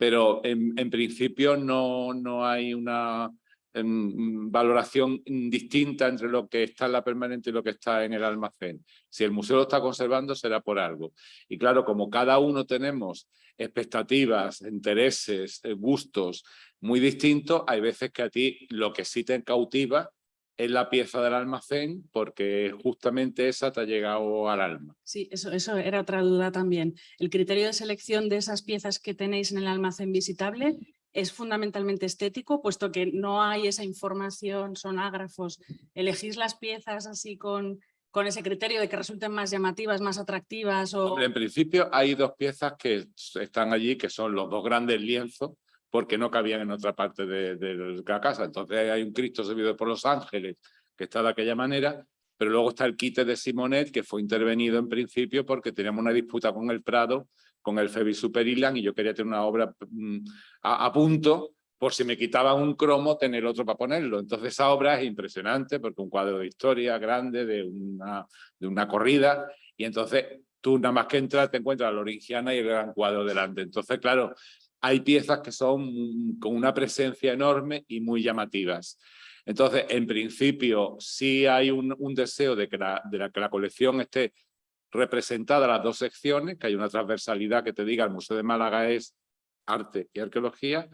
pero en, principio no, no hay una valoración distinta entre lo que está en la permanente y lo que está en el almacén. Si el museo lo está conservando será por algo. Y claro, como cada uno tenemos expectativas, intereses, eh, gustos muy distintos, hay veces que a ti lo que sí te cautiva es la pieza del almacén porque justamente esa te ha llegado al alma. Sí, eso, eso era otra duda también. El criterio de selección de esas piezas que tenéis en el almacén visitable es fundamentalmente estético, puesto que no hay esa información, son ágrafos. ¿Elegís las piezas así con, con ese criterio de que resulten más llamativas, más atractivas? O... En principio hay dos piezas que están allí, que son los dos grandes lienzos, porque no cabían en otra parte de, la casa. Entonces hay un Cristo servido por los ángeles que está de aquella manera, pero luego está el quite de Simonet que fue intervenido en principio porque teníamos una disputa con el Prado, con el Febi Super Island y yo quería tener una obra mm, a, punto por si me quitaban un cromo, tener otro para ponerlo. Entonces esa obra es impresionante porque un cuadro de historia grande de una, de una corrida y entonces tú nada más que entras te encuentras la origiana y el gran cuadro delante. Entonces, claro, hay piezas que son con una presencia enorme y muy llamativas. Entonces, en principio, sí hay un, deseo de que, la, de que la colección esté representada las dos secciones, que hay una transversalidad que te diga el Museo de Málaga es arte y arqueología.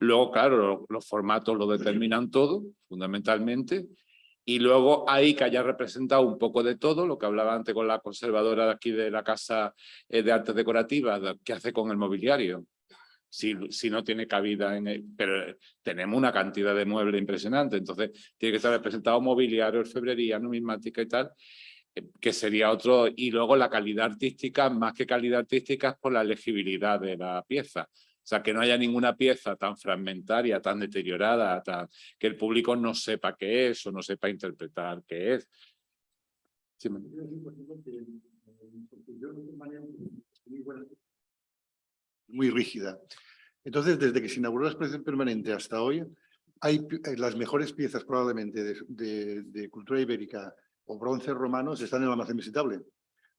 Luego, claro, los, formatos lo determinan todo, fundamentalmente. Y luego hay que haya representado un poco de todo, lo que hablaba antes con la conservadora de aquí de la Casa eh, de Artes Decorativas, que hace con el mobiliario si, no tiene cabida en el, pero tenemos una cantidad de muebles impresionante, entonces tiene que estar representado mobiliario, orfebrería, numismática y tal, que sería otro, y luego la calidad artística, más que calidad artística, es por la legibilidad de la pieza. O sea, que no haya ninguna pieza tan fragmentaria, tan deteriorada, que el público no sepa qué es o no sepa interpretar qué es. muy rígida. Entonces, desde que se inauguró la exposición permanente hasta hoy, hay eh, las mejores piezas probablemente de, cultura ibérica o bronce romanos están en el almacén visitable,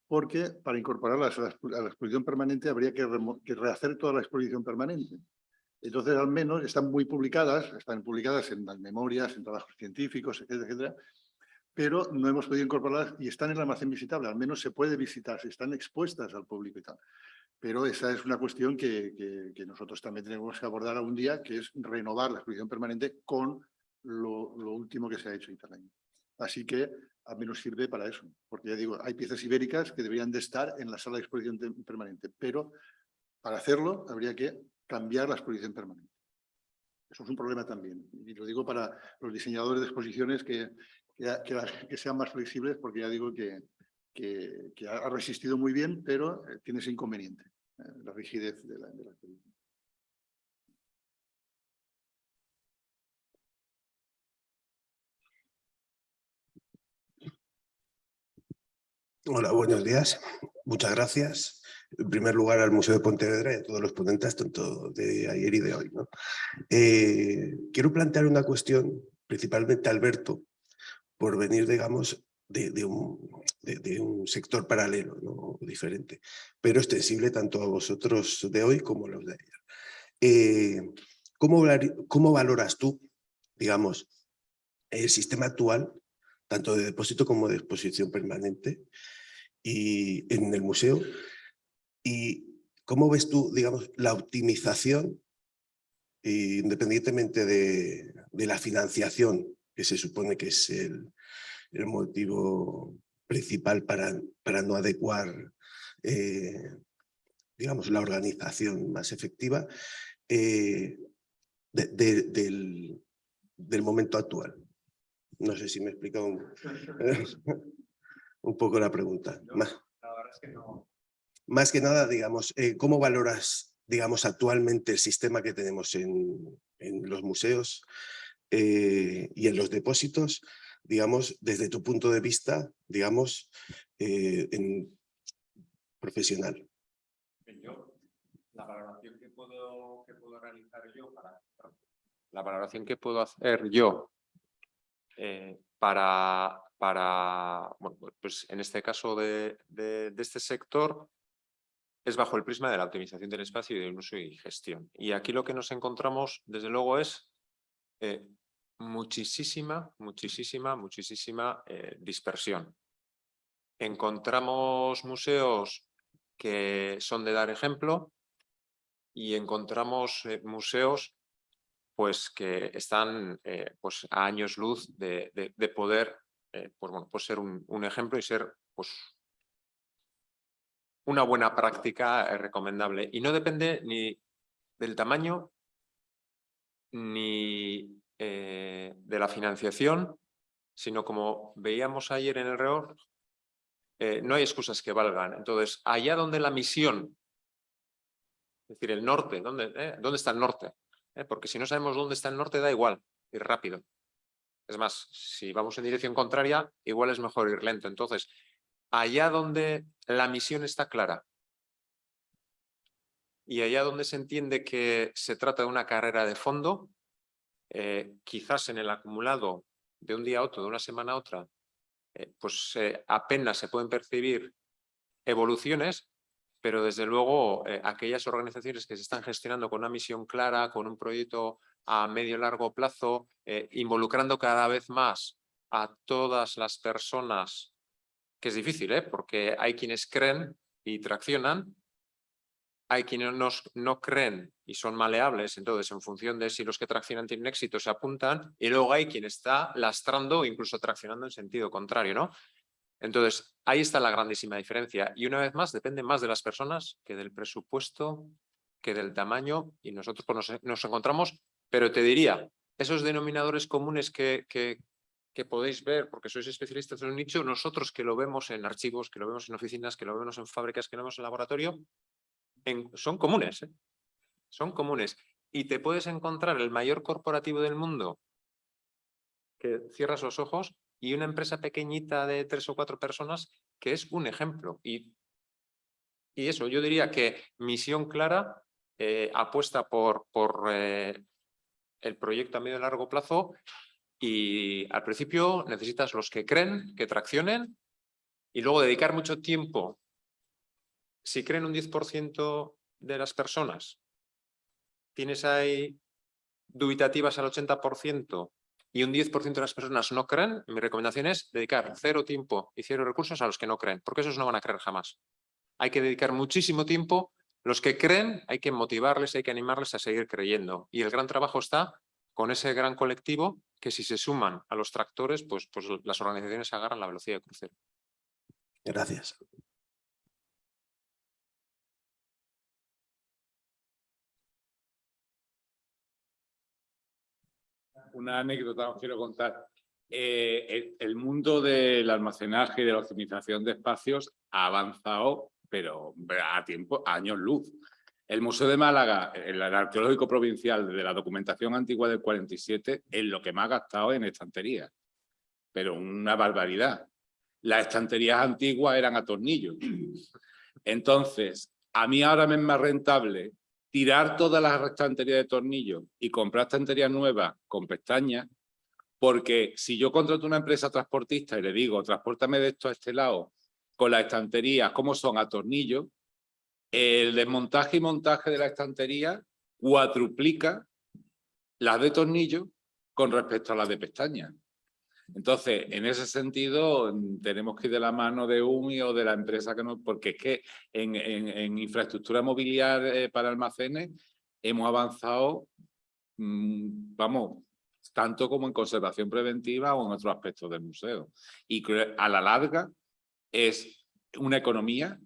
porque para incorporarlas a la, exposición permanente habría que, rehacer toda la exposición permanente. Entonces, al menos están muy publicadas, están publicadas en las memorias, en trabajos científicos, etcétera, etcétera, pero no hemos podido incorporarlas y están en el almacén visitable, al menos se puede visitar, están expuestas al público y tal. Pero esa es una cuestión que, nosotros también tenemos que abordar algún día, que es renovar la exposición permanente con lo, último que se ha hecho en Así que a mí nos sirve para eso, porque ya digo, hay piezas ibéricas que deberían de estar en la sala de exposición permanente, pero para hacerlo habría que cambiar la exposición permanente. Eso es un problema también. Y lo digo para los diseñadores de exposiciones que, que, sean más flexibles, porque ya digo que, que, ha resistido muy bien, pero eh, tiene ese inconveniente, eh, la rigidez de la, de la Hola, buenos días. Muchas gracias. En primer lugar al Museo de Pontevedra y a todos los ponentes, tanto de ayer y de hoy. ¿no? Eh, quiero plantear una cuestión, principalmente a Alberto, por venir, digamos, de, un, sector paralelo, ¿no? diferente, pero extensible tanto a vosotros de hoy como a los de ayer. Eh, ¿cómo, ¿Cómo valoras tú, digamos, el sistema actual, tanto de depósito como de exposición permanente, y en el museo? ¿Y cómo ves tú, digamos, la optimización y independientemente de, de la financiación, que se supone que es el, el motivo principal para, para no adecuar eh, digamos, la organización más efectiva eh, de- de- del, del momento actual. No sé si me he explicado un, un poco la pregunta. Más, más que nada, digamos, eh, ¿cómo valoras, digamos, actualmente el sistema que tenemos en, en los museos eh, y en los depósitos, digamos, desde tu punto de vista, digamos, eh, en profesional? Yo, la valoración que puedo, que puedo realizar yo para la valoración que puedo hacer yo eh, para, para bueno, pues en este caso de, de, de este sector es bajo el prisma de la optimización del espacio y del uso y gestión. Y aquí lo que nos encontramos, desde luego, es eh, muchísima, muchísima, muchísima eh, dispersión. Encontramos museos que son de dar ejemplo y encontramos eh, museos pues que están pues a años luz de, de- de poder eh, pues, bueno, pues ser un, ejemplo y ser pues una buena práctica eh, recomendable. Y no depende ni del tamaño ni eh, de la financiación, sino como veíamos ayer en el REOR, eh, no hay excusas que valgan. Entonces, allá donde la misión, es decir, el norte, ¿dónde? ¿dónde está el norte? Porque si no sabemos dónde está el norte, da igual ir rápido. Es más, si vamos en dirección contraria, igual es mejor ir lento. Entonces, allá donde la misión está clara y allá donde se entiende que se trata de una carrera de fondo, eh, quizás en el acumulado de un día a otro, de una semana a otra, eh, pues eh, apenas se pueden percibir evoluciones, pero desde luego aquellas organizaciones que se están gestionando con una misión clara, con un proyecto a medio y largo plazo, eh, involucrando cada vez más a todas las personas, que es difícil, ¿eh? porque hay quienes creen y traccionan, hay quienes no, no creen y son maleables, entonces en función de si los que traccionan tienen éxito se apuntan, y luego hay quien está lastrando o incluso traccionando en sentido contrario, ¿no? Entonces, ahí está la grandísima diferencia. Y una vez más, depende más de las personas que del presupuesto, que del tamaño, y nosotros pues, nos, nos encontramos, pero te diría, esos denominadores comunes que, que, podéis ver, porque sois especialistas en un nicho, nosotros que lo vemos en archivos, que lo vemos en oficinas, que lo vemos en fábricas, que lo vemos en laboratorio, son comunes, ¿eh? son comunes. Y te puedes encontrar el mayor corporativo del mundo que cierras los ojos y una empresa pequeñita de tres o cuatro personas que es un ejemplo. Y, y eso, yo diría que misión clara, eh, apuesta por, por eh, el proyecto a medio y largo plazo y al principio necesitas los que creen, que traccionen y luego dedicar mucho tiempo. Si creen un 10% de las personas, tienes ahí dubitativas al 80% y un 10% de las personas no creen, mi recomendación es dedicar cero tiempo y cero recursos a los que no creen, porque esos no van a creer jamás. Hay que dedicar muchísimo tiempo. Los que creen hay que motivarles, hay que animarles a seguir creyendo. Y el gran trabajo está con ese gran colectivo que si se suman a los tractores, pues, pues las organizaciones agarran la velocidad de crucero. Gracias. Una anécdota os quiero contar. Eh, el, el mundo del almacenaje y de la optimización de espacios ha avanzado, pero a tiempo, años luz. El Museo de Málaga, el, el Arqueológico Provincial de la documentación antigua del 47, es lo que más ha gastado en estanterías. Pero una barbaridad. Las estanterías antiguas eran a tornillos. Entonces, a mí ahora me es más rentable tirar todas las estanterías de tornillos y comprar estanterías nuevas con pestañas, porque si yo contrato una empresa transportista y le digo, transpórtame de esto a este lado, con las estanterías, como son a tornillos, el desmontaje y montaje de la estantería cuatruplica las de tornillo con respecto a las de pestañas. Entonces, en ese sentido, tenemos que ir de la mano de UMI o de la empresa que nos... Porque es que en, infraestructura mobiliaria eh, para almacenes hemos avanzado mm, vamos, tanto como en conservación preventiva o en otros aspectos del museo. Y a la larga es una economía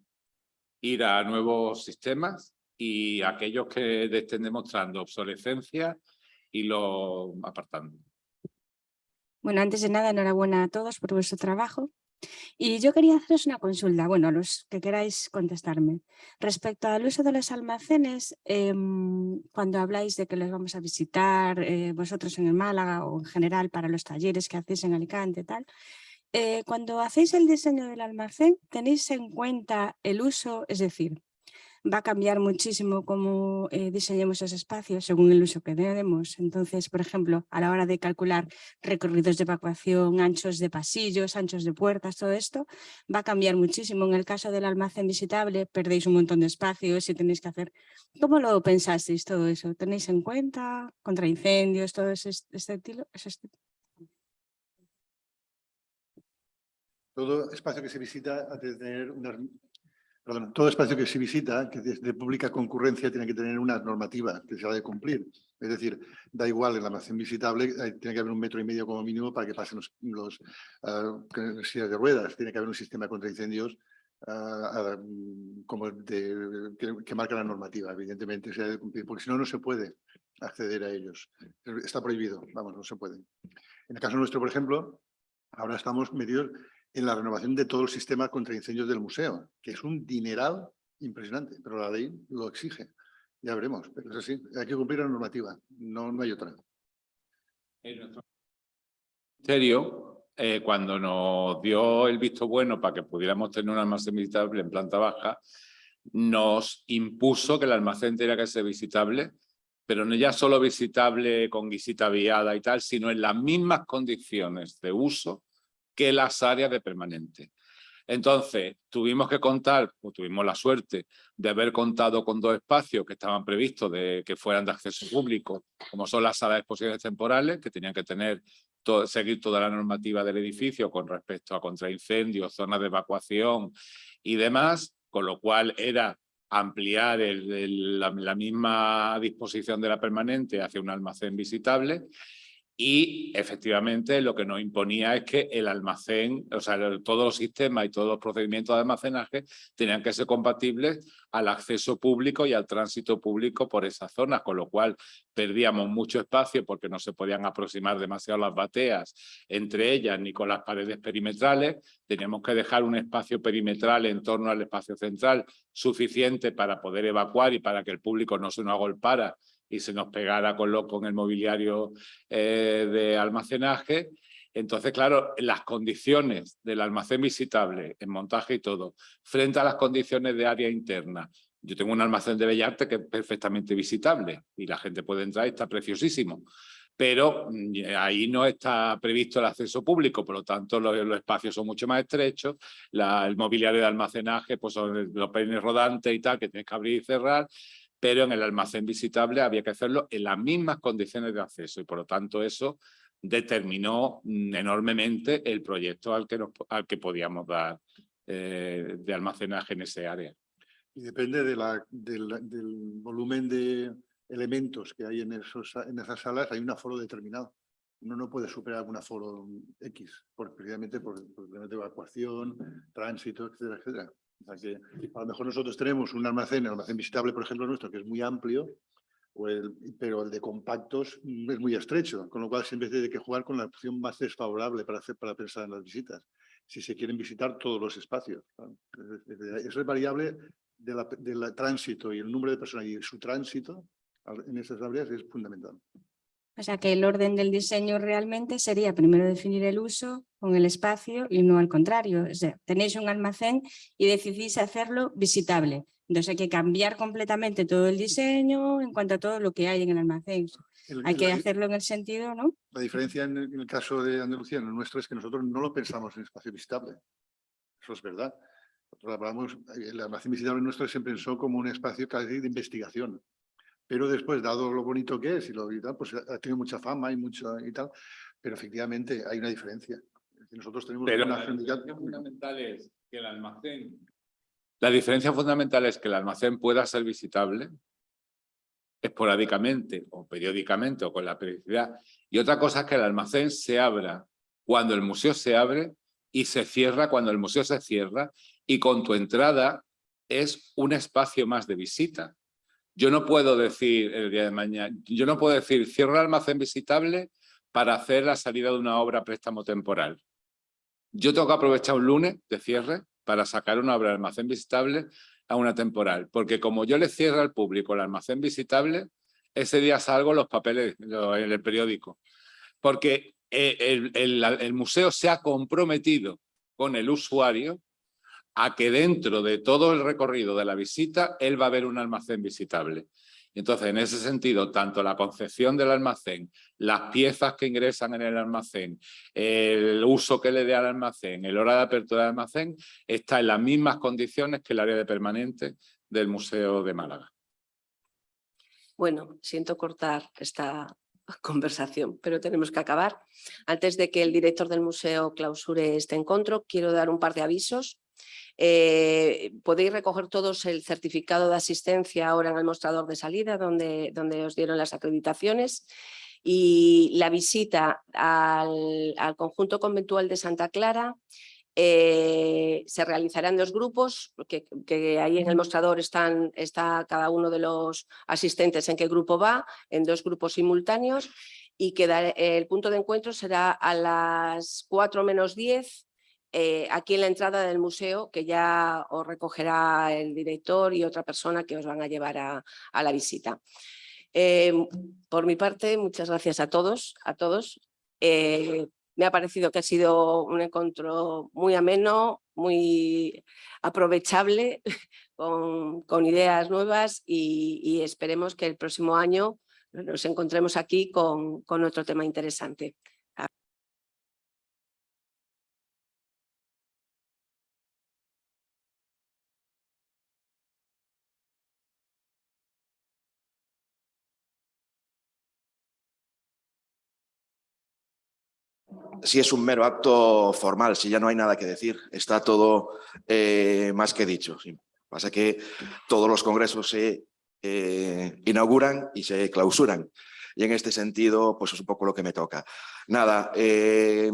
ir a nuevos sistemas y aquellos que estén demostrando obsolescencia y lo apartando. Bueno, antes de nada, enhorabuena a todos por vuestro trabajo. Y yo quería haceros una consulta, bueno, los que queráis contestarme. Respecto al uso de los almacenes, em, cuando habláis de que los vamos a visitar eh, vosotros en el Málaga o en general para los talleres que hacéis en Alicante y tal, eh, cuando hacéis el diseño del almacén, ¿tenéis en cuenta el uso? Es decir, va a cambiar muchísimo cómo eh, diseñemos esos espacios según el uso que demos. Entonces, por ejemplo, a la hora de calcular recorridos de evacuación, anchos de pasillos, anchos de puertas, todo esto, va a cambiar muchísimo. En el caso del almacén visitable, perdéis un montón de espacios y tenéis que hacer... ¿Cómo lo pensasteis todo eso? ¿Tenéis en cuenta contra incendios, todo ese, este estilo? Todo espacio que se visita ha de tener unas Perdón, todo espacio que se visita, que de pública concurrencia, tiene que tener una normativa que se ha de cumplir. Es decir, da igual el almacén visitable, eh, tiene que haber un metro y medio como mínimo para que pasen los, ah, sillas de ruedas, tiene que haber un sistema contra incendios ah, ah, como que, que, marca la normativa, evidentemente, se ha de cumplir, porque si no, no se puede acceder a ellos. Está prohibido, vamos, no se puede. En el caso nuestro, por ejemplo, ahora estamos metidos en la renovación de todo el sistema contra incendios del museo, que es un dineral impresionante, pero la ley lo exige. Ya veremos, pero es así, hay que cumplir la normativa, no, hay otra. En nuestro ministerio, eh, cuando nos dio el visto bueno para que pudiéramos tener un almacén visitable en planta baja, nos impuso que el almacén tenía que ser visitable, pero no ya solo visitable con visita viada y tal, sino en las mismas condiciones de uso que las áreas de permanente. Entonces, tuvimos que contar, o tuvimos la suerte de haber contado con dos espacios que estaban previstos de que fueran de acceso público, como son las salas de exposiciones temporales, que tenían que tener seguir toda la normativa del edificio con respecto a contraincendios, zonas de evacuación y demás, con lo cual era ampliar la, la misma disposición de la permanente hacia un almacén visitable y efectivamente lo que nos imponía es que el almacén, o sea, todos los sistemas y todos los procedimientos de almacenaje tenían que ser compatibles al acceso público y al tránsito público por esas zonas, con lo cual perdíamos mucho espacio porque no se podían aproximar demasiado las bateas entre ellas ni con las paredes perimetrales. Teníamos que dejar un espacio perimetral en torno al espacio central suficiente para poder evacuar y para que el público no se nos agolpara y se nos pegara con, lo, con el mobiliario eh, de almacenaje. Entonces, claro, las condiciones del almacén visitable, en montaje y todo, frente a las condiciones de área interna. Yo tengo un almacén de Bellarte que es perfectamente visitable y la gente puede entrar y está preciosísimo. Pero mm, ahí no está previsto el acceso público, por lo tanto los, espacios son mucho más estrechos, el mobiliario de almacenaje, pues son los peines rodantes y tal, que tienes que abrir y cerrar, pero en el almacén visitable había que hacerlo en las mismas condiciones de acceso y por lo tanto eso determinó mm, enormemente el proyecto al que, al que podíamos dar eh, de almacenaje en ese área. Y depende de la, del, volumen de elementos que hay en, esos, en esas salas, hay un aforo determinado. Uno no puede superar un aforo X, por, precisamente por, por evacuación, tránsito, etcétera, etcétera que a lo mejor nosotros tenemos un almacén, el almacén visitable, por ejemplo, nuestro, que es muy amplio, pero el de compactos es muy estrecho, con lo cual siempre tiene que jugar con la opción más desfavorable para, hacer, para pensar en las visitas, si se quieren visitar todos los espacios. Eso es variable del tránsito y el número de personas y su tránsito en esas áreas es fundamental. O sea que el orden del diseño realmente sería primero definir el uso con el espacio y no al contrario. O sea, tenéis un almacén y decidís hacerlo visitable. Entonces hay que cambiar completamente todo el diseño en cuanto a todo lo que hay en el almacén. hay que hacerlo en el sentido, ¿no? La diferencia en el, caso de Andalucía, en el nuestro, es que nosotros no lo pensamos en espacio visitable. Eso es verdad. Nosotros hablamos, el almacén visitable nuestro se pensó como un espacio casi de investigación pero después, dado lo bonito que es y lo y tal, pues ha tenido mucha fama y mucho y tal, pero efectivamente hay una diferencia. Nosotros tenemos pero una la diferencia fundamental es que el almacén, la diferencia fundamental es que el almacén pueda ser visitable esporádicamente o periódicamente o con la periodicidad. Y otra cosa es que el almacén se abra cuando el museo se abre y se cierra cuando el museo se cierra y con tu entrada es un espacio más de visita. Yo no puedo decir el día de mañana, yo no puedo decir cierro el almacén visitable para hacer la salida de una obra a préstamo temporal. Yo tengo que aprovechar un lunes de cierre para sacar una obra de almacén visitable a una temporal, porque como yo le cierro al público el almacén visitable, ese día salgo los papeles en el periódico. Porque eh, el, el museo se ha comprometido con el usuario a que dentro de todo el recorrido de la visita, él va a ver un almacén visitable. Entonces, en ese sentido, tanto la concepción del almacén, las piezas que ingresan en el almacén, el uso que le dé al almacén, el hora de apertura del almacén, está en las mismas condiciones que el área de permanente del Museo de Málaga. Bueno, siento cortar esta conversación, pero tenemos que acabar. Antes de que el director del museo clausure este encuentro, quiero dar un par de avisos. Eh, podéis recoger todos el certificado de asistencia ahora en el mostrador de salida donde, donde os dieron las acreditaciones y la visita al, conjunto conventual de Santa Clara eh, se realizará en dos grupos, que, que, ahí en el mostrador están, está cada uno de los asistentes en qué grupo va, en dos grupos simultáneos y que el punto de encuentro será a las 4 menos 10 eh, aquí en la entrada del museo, que ya os recogerá el director y otra persona que os van a llevar a, la visita. Eh, por mi parte, muchas gracias a todos. A todos. Eh, me ha parecido que ha sido un encuentro muy ameno, muy aprovechable, con, ideas nuevas y, esperemos que el próximo año nos encontremos aquí con otro tema interesante. Si es un mero acto formal, si ya no hay nada que decir, está todo eh, más que dicho. Pasa que todos los congresos se eh, inauguran y se clausuran. Y en este sentido, pues es un poco lo que me toca. Nada, eh,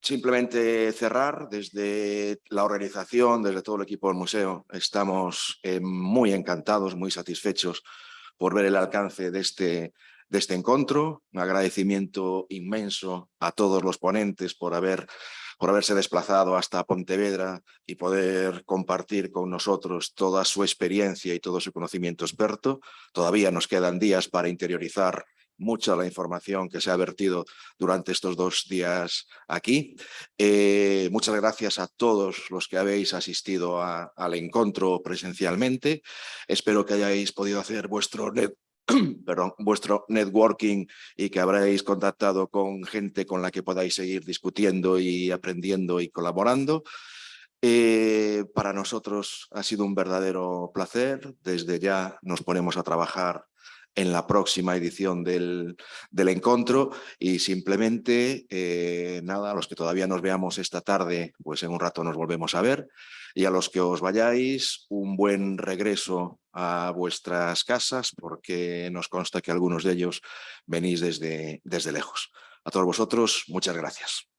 simplemente cerrar desde la organización, desde todo el equipo del museo. Estamos muy encantados, muy satisfechos por ver el alcance de este de este encuentro. Un agradecimiento inmenso a todos los ponentes por, haber, por haberse desplazado hasta Pontevedra y poder compartir con nosotros toda su experiencia y todo su conocimiento experto. Todavía nos quedan días para interiorizar mucha la información que se ha vertido durante estos dos días aquí. Eh, muchas gracias a todos los que habéis asistido al encuentro presencialmente. Espero que hayáis podido hacer vuestro perdón, vuestro networking y que habréis contactado con gente con la que podáis seguir discutiendo y aprendiendo y colaborando. Eh, para nosotros ha sido un verdadero placer. Desde ya nos ponemos a trabajar en la próxima edición del, del encuentro y simplemente, eh, nada, los que todavía nos veamos esta tarde, pues en un rato nos volvemos a ver y a los que os vayáis, un buen regreso a vuestras casas porque nos consta que algunos de ellos venís desde, desde lejos. A todos vosotros, muchas gracias.